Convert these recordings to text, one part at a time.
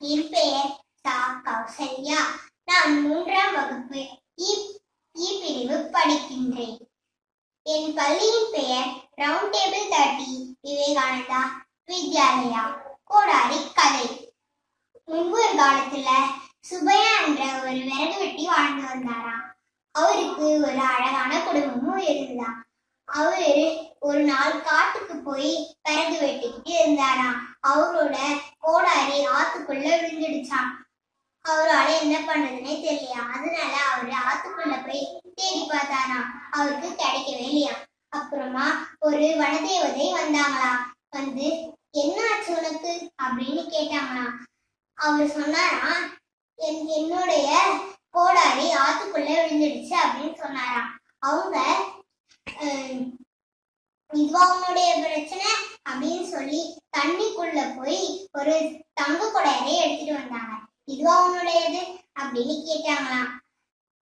என் பெயர் தா கௌசல்யா நான் மூன்றாம் வகுப்பு இ பிரிவு படிக்கின்றேன். என் பள்ளியின் பெயர் round table thirty Vivekananda Vidyalaya கோடாரி கதை முன்பு ஒரு காலத்துல சுபையா என்ற ஒரு விறகு வெட்டி வாழ்ந்து வந்தாராம். அவருக்கு ஒரு அழகான குடும்பமும் இருந்தா அவரு ஒரு நாள் காட்டுக்கு போய் பிறகு வெட்டிக்கிட்டு இருந்தாராம். அவரோட கோடாரி ஆத்துக்குள்ள விழுந்துடுச்சான் அவரால என்ன பண்ணதுன்னே தெரியலையா? அதனால அவரு ஆத்துக்குள்ள போய் தேடி பார்த்தாராம். அவருக்கு கிடைக்கவே இல்லையா? அப்புறமா ஒரு வனதேவதை வந்தாங்களா வந்து என்ன ஆச்சு உனக்கு? அப்படின்னு கேட்டாங்களாம். அவர் சொன்னாராம் என் என்னுடைய கோடாரி ஆத்துக்குள்ள விழுந்துடுச்சு அப்படின்னு சொன்னாராம். அவங்க இதுவா உன்னுடைய பிரச்சனை? அப்படின்னு சொல்லி தண்ணிக்குள்ள போய் ஒரு தங்க கொடையரை எடுத்துட்டு வந்தாங்க. இதுவா உன்னுடையது? அப்படின்னு கேட்டாங்களாம்.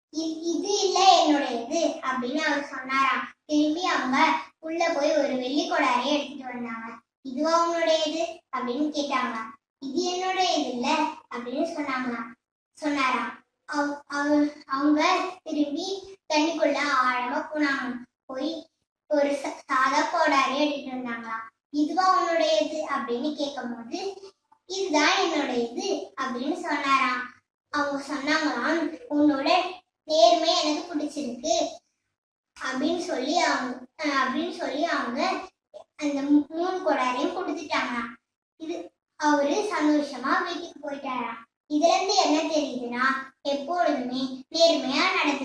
இது இல்ல என்னுடையது அப்படின்னு அவர் சொன்னாராம். திரும்பி அவங்க உள்ள போய் ஒரு வெள்ளி கொடாரை எடுத்துட்டு வந்தாங்க. இதுவா உன்னுடையது? அப்படின்னு கேட்டாங்களாம். இது என்னுடையது இல்ல அப்படின்னு சொன்னாங்களாம். சொன்னாராம். அவ- அவ- அவங்க திரும்பி தண்ணிக்குள்ள ஆழமா போனாங்க போய் ஒரு சாதா கோடாரி எடுத்துட்டு வந்தாங்களாம். இதுவா உன்னுடையது அப்படின்னு கேட்கும்போது இதுதான் என்னுடையது அப்படின்னு சொன்னாராம். அவங்க சொன்னாங்களாம் உன்னோட நேர்மை எனக்கு பிடிச்சிருக்கு அப்படின்னு சொல்லி அவங்க அப்படின்னு சொல்லி அவங்க அந்த மூணு கொடாரையும் கொடுத்துட்டாங்களாம். இது அவரு சந்தோஷமா வீட்டுக்கு போயிட்டாராம். இதுல இருந்து என்ன தெரியுதுன்னா எப்பொழுதுமே நேர்மையா நடந்து